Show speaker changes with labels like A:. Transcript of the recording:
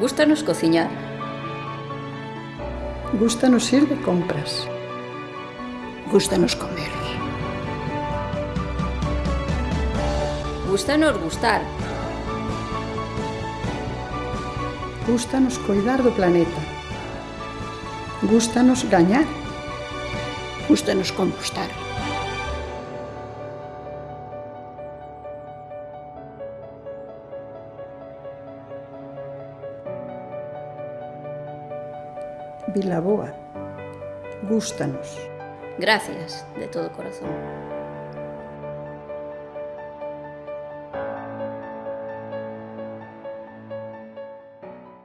A: Gústanos cociñar.
B: Gústanos ir de compras.
C: Gústanos comer.
A: Gústanos gustar.
B: Gústanos cuidar do planeta. Gústanos gañar.
C: Gústanos compostar.
B: Vilaboa. Gústanos.
A: Gracias de todo corazón.